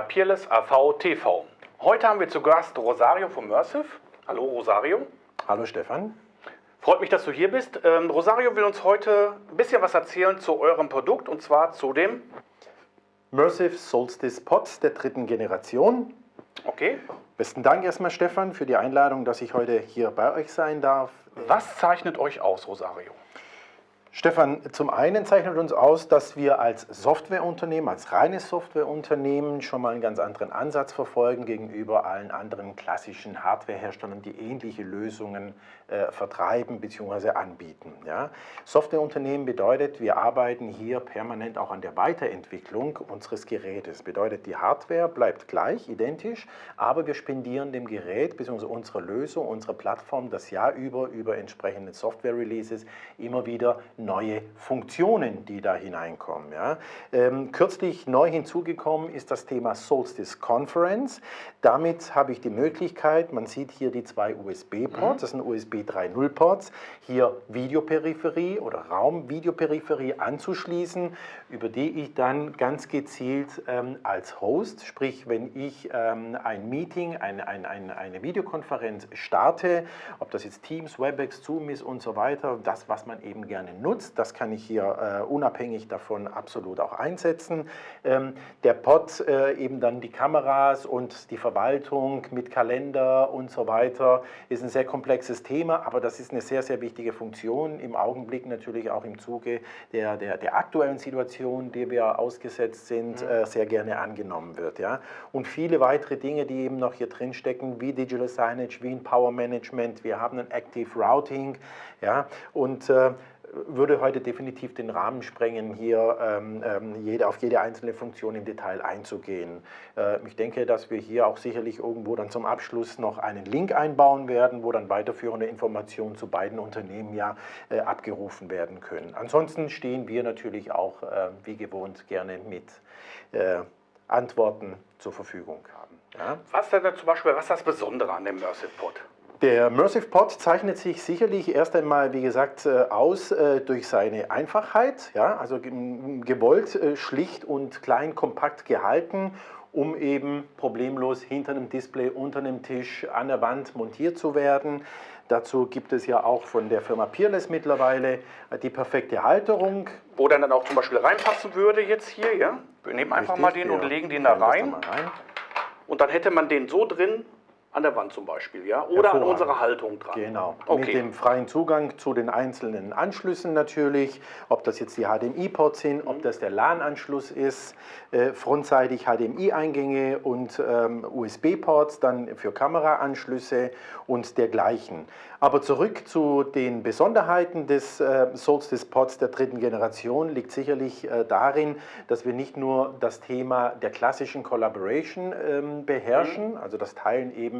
bei Peerless AV TV. Heute haben wir zu Gast Rosario von Mersive. Hallo Rosario. Hallo Stefan. Freut mich, dass du hier bist. Ähm, Rosario will uns heute ein bisschen was erzählen zu eurem Produkt und zwar zu dem Mersive Solstice Pots der dritten Generation. Okay. Besten Dank erstmal Stefan für die Einladung, dass ich heute hier bei euch sein darf. Was zeichnet euch aus, Rosario? Stefan, zum einen zeichnet uns aus, dass wir als Softwareunternehmen, als reines Softwareunternehmen schon mal einen ganz anderen Ansatz verfolgen gegenüber allen anderen klassischen Hardwareherstellern, die ähnliche Lösungen äh, vertreiben bzw. anbieten. Ja? Softwareunternehmen bedeutet, wir arbeiten hier permanent auch an der Weiterentwicklung unseres Gerätes. Bedeutet, die Hardware bleibt gleich, identisch, aber wir spendieren dem Gerät bzw. unserer Lösung, unserer Plattform das Jahr über über entsprechende Software-Releases immer wieder neue Funktionen, die da hineinkommen. Ja. Ähm, kürzlich neu hinzugekommen ist das Thema Solstice Conference. Damit habe ich die Möglichkeit, man sieht hier die zwei USB-Ports, mhm. das sind USB 3.0-Ports, hier Videoperipherie oder Raumvideoperipherie anzuschließen, über die ich dann ganz gezielt ähm, als Host, sprich wenn ich ähm, ein Meeting, ein, ein, ein, eine Videokonferenz starte, ob das jetzt Teams, WebEx, Zoom ist und so weiter, das, was man eben gerne nutzt, nutzt. Das kann ich hier äh, unabhängig davon absolut auch einsetzen. Ähm, der Pod, äh, eben dann die Kameras und die Verwaltung mit Kalender und so weiter, ist ein sehr komplexes Thema, aber das ist eine sehr, sehr wichtige Funktion. Im Augenblick natürlich auch im Zuge der, der, der aktuellen Situation, die wir ausgesetzt sind, mhm. äh, sehr gerne angenommen wird. Ja? Und viele weitere Dinge, die eben noch hier drin stecken, wie Digital Signage, wie ein Power Management, wir haben ein Active Routing ja? und äh, würde heute definitiv den Rahmen sprengen, hier ähm, ähm, jede, auf jede einzelne Funktion im Detail einzugehen. Äh, ich denke, dass wir hier auch sicherlich irgendwo dann zum Abschluss noch einen Link einbauen werden, wo dann weiterführende Informationen zu beiden Unternehmen ja äh, abgerufen werden können. Ansonsten stehen wir natürlich auch äh, wie gewohnt gerne mit äh, Antworten zur Verfügung. Ja? Was denn zum Beispiel, was ist das Besondere an dem Mersive Pod? Der Mersive Pod zeichnet sich sicherlich erst einmal, wie gesagt, äh, aus äh, durch seine Einfachheit, ja, also gewollt, äh, schlicht und klein, kompakt gehalten, um eben problemlos hinter einem Display, unter einem Tisch, an der Wand montiert zu werden. Dazu gibt es ja auch von der Firma Peerless mittlerweile die perfekte Halterung. Wo dann, dann auch zum Beispiel reinpassen würde jetzt hier, ja? Wir nehmen einfach Richtig, mal den und legen den da rein. rein. Und dann hätte man den so drin, an der Wand zum Beispiel, ja? Oder an unserer Haltung dran. Genau. Okay. Mit dem freien Zugang zu den einzelnen Anschlüssen natürlich, ob das jetzt die HDMI-Ports sind, ob das der LAN-Anschluss ist, äh, frontseitig HDMI-Eingänge und ähm, USB-Ports dann für Kameraanschlüsse und dergleichen. Aber zurück zu den Besonderheiten des äh, Solstice-Pods der dritten Generation liegt sicherlich äh, darin, dass wir nicht nur das Thema der klassischen Collaboration ähm, beherrschen, mhm. also das Teilen eben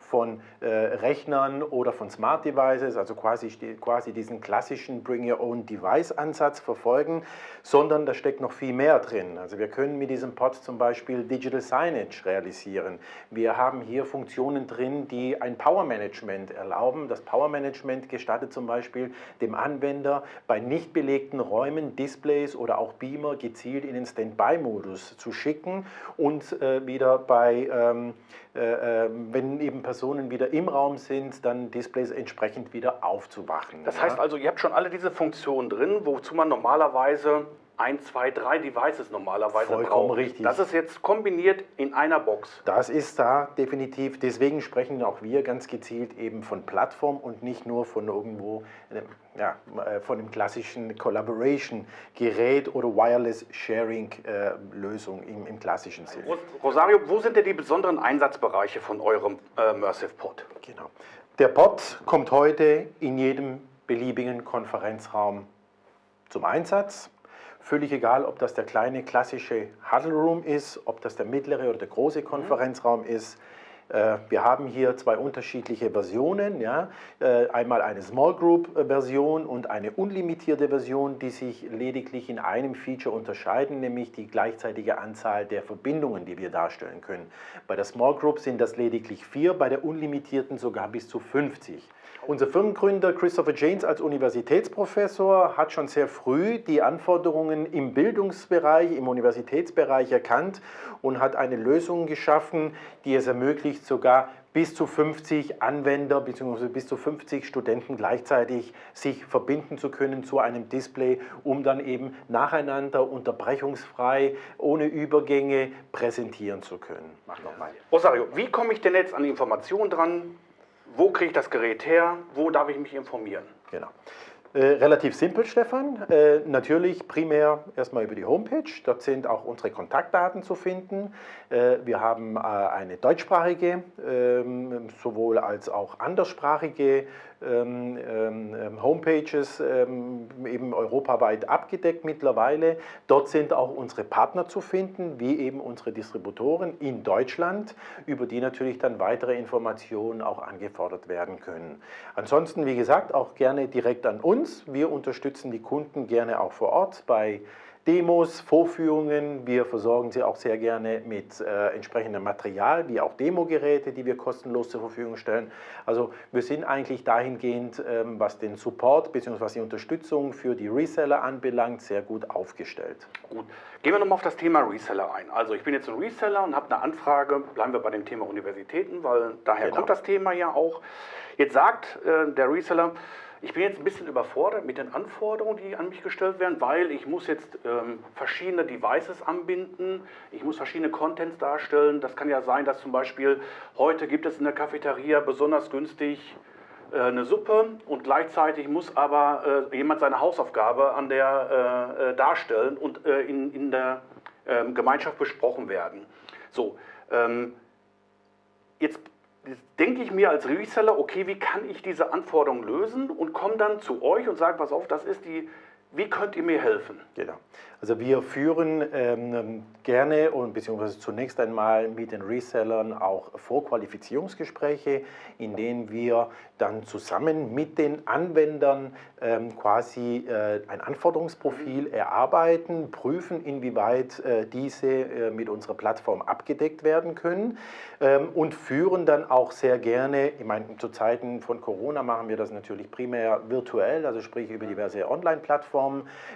von äh, Rechnern oder von Smart Devices, also quasi, quasi diesen klassischen Bring Your Own Device Ansatz verfolgen, sondern da steckt noch viel mehr drin. Also wir können mit diesem Pod zum Beispiel Digital Signage realisieren. Wir haben hier Funktionen drin, die ein Power Management erlauben. Das Power Management gestattet zum Beispiel dem Anwender bei nicht belegten Räumen Displays oder auch Beamer gezielt in den Standby-Modus zu schicken und äh, wieder bei, ähm, äh, äh wenn eben Personen wieder im Raum sind, dann Displays entsprechend wieder aufzuwachen. Das heißt also, ihr habt schon alle diese Funktionen drin, wozu man normalerweise ein, zwei, drei Devices normalerweise Vollkommen braucht. richtig. Das ist jetzt kombiniert in einer Box. Das ist da definitiv. Deswegen sprechen auch wir ganz gezielt eben von Plattform und nicht nur von irgendwo, ja, äh, von dem klassischen Collaboration-Gerät oder Wireless-Sharing-Lösung im, im, klassischen Sinne. Rosario, wo sind denn die besonderen Einsatzbereiche von eurem äh, Mersive Pod? Genau. Der Pod kommt heute in jedem beliebigen Konferenzraum zum Einsatz. Völlig egal, ob das der kleine klassische Huddle Room ist, ob das der mittlere oder der große Konferenzraum ist. Äh, wir haben hier zwei unterschiedliche Versionen. Ja? Äh, einmal eine Small Group Version und eine unlimitierte Version, die sich lediglich in einem Feature unterscheiden, nämlich die gleichzeitige Anzahl der Verbindungen, die wir darstellen können. Bei der Small Group sind das lediglich vier, bei der unlimitierten sogar bis zu 50. Unser Firmengründer Christopher Janes als Universitätsprofessor hat schon sehr früh die Anforderungen im Bildungsbereich, im Universitätsbereich erkannt und hat eine Lösung geschaffen, die es ermöglicht, sogar bis zu 50 Anwender bzw. bis zu 50 Studenten gleichzeitig sich verbinden zu können zu einem Display, um dann eben nacheinander unterbrechungsfrei, ohne Übergänge präsentieren zu können. Mach nochmal. Rosario, wie komme ich denn jetzt an die Informationen dran? Wo kriege ich das Gerät her? Wo darf ich mich informieren? Genau. Äh, relativ simpel, Stefan. Äh, natürlich primär erstmal über die Homepage. Dort sind auch unsere Kontaktdaten zu finden. Äh, wir haben äh, eine deutschsprachige, ähm, sowohl als auch anderssprachige ähm, ähm, Homepages ähm, eben europaweit abgedeckt mittlerweile. Dort sind auch unsere Partner zu finden, wie eben unsere Distributoren in Deutschland, über die natürlich dann weitere Informationen auch angefordert werden können. Ansonsten, wie gesagt, auch gerne direkt an uns. Wir unterstützen die Kunden gerne auch vor Ort bei Demos, Vorführungen. Wir versorgen sie auch sehr gerne mit äh, entsprechendem Material, wie auch Demogeräte, die wir kostenlos zur Verfügung stellen. Also wir sind eigentlich dahingehend, ähm, was den Support bzw. die Unterstützung für die Reseller anbelangt, sehr gut aufgestellt. Gut. Gehen wir nochmal auf das Thema Reseller ein. Also ich bin jetzt ein Reseller und habe eine Anfrage, bleiben wir bei dem Thema Universitäten, weil daher genau. kommt das Thema ja auch. Jetzt sagt äh, der Reseller, ich bin jetzt ein bisschen überfordert mit den Anforderungen, die an mich gestellt werden, weil ich muss jetzt ähm, verschiedene Devices anbinden, ich muss verschiedene Contents darstellen. Das kann ja sein, dass zum Beispiel heute gibt es in der Cafeteria besonders günstig äh, eine Suppe und gleichzeitig muss aber äh, jemand seine Hausaufgabe an der äh, äh darstellen und äh, in, in der ähm, Gemeinschaft besprochen werden. So, ähm, jetzt denke ich mir als Reseller, okay, wie kann ich diese Anforderungen lösen und komme dann zu euch und sage, pass auf, das ist die, wie könnt ihr mir helfen? Genau. Also wir führen ähm, gerne und beziehungsweise zunächst einmal mit den Resellern auch Vorqualifizierungsgespräche, in denen wir dann zusammen mit den Anwendern ähm, quasi äh, ein Anforderungsprofil erarbeiten, prüfen, inwieweit äh, diese äh, mit unserer Plattform abgedeckt werden können ähm, und führen dann auch sehr gerne, ich meine, zu Zeiten von Corona machen wir das natürlich primär virtuell, also sprich über diverse Online-Plattformen,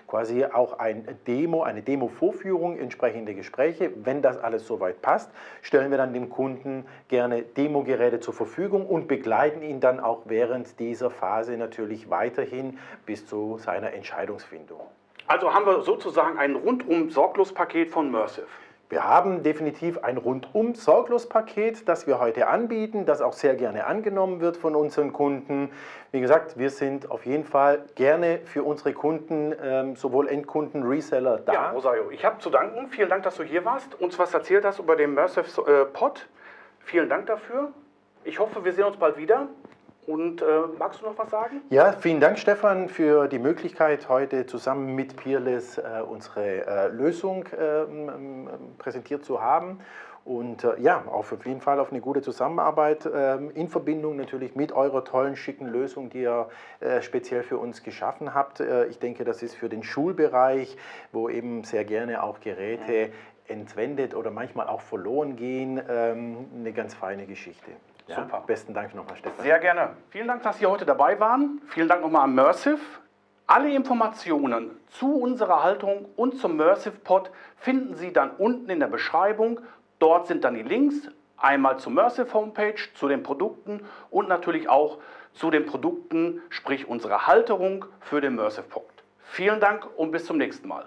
quasi auch ein Demo, eine Demo-Vorführung, entsprechende Gespräche. Wenn das alles soweit passt, stellen wir dann dem Kunden gerne Demo-Geräte zur Verfügung und begleiten ihn dann auch während dieser Phase natürlich weiterhin bis zu seiner Entscheidungsfindung. Also haben wir sozusagen ein rundum sorglos Paket von Mersive. Wir haben definitiv ein rundum sorglos Paket, das wir heute anbieten, das auch sehr gerne angenommen wird von unseren Kunden. Wie gesagt, wir sind auf jeden Fall gerne für unsere Kunden, ähm, sowohl Endkunden, Reseller da. Ja, Rosario, ich habe zu danken. Vielen Dank, dass du hier warst, uns was erzählt hast über den Mersive äh, Pod. Vielen Dank dafür. Ich hoffe, wir sehen uns bald wieder. Und äh, magst du noch was sagen? Ja, vielen Dank, Stefan, für die Möglichkeit, heute zusammen mit Peerless äh, unsere äh, Lösung ähm, präsentiert zu haben. Und äh, ja, auf jeden Fall auf eine gute Zusammenarbeit ähm, in Verbindung natürlich mit eurer tollen, schicken Lösung, die ihr äh, speziell für uns geschaffen habt. Äh, ich denke, das ist für den Schulbereich, wo eben sehr gerne auch Geräte entwendet oder manchmal auch verloren gehen, ähm, eine ganz feine Geschichte. Ja, Super. Besten Dank nochmal, Stefan. Sehr gerne. Vielen Dank, dass Sie heute dabei waren. Vielen Dank nochmal an Mersive. Alle Informationen zu unserer Haltung und zum Mersive Pod finden Sie dann unten in der Beschreibung. Dort sind dann die Links, einmal zur Mersive Homepage, zu den Produkten und natürlich auch zu den Produkten, sprich unserer Halterung für den Mersive Pod. Vielen Dank und bis zum nächsten Mal.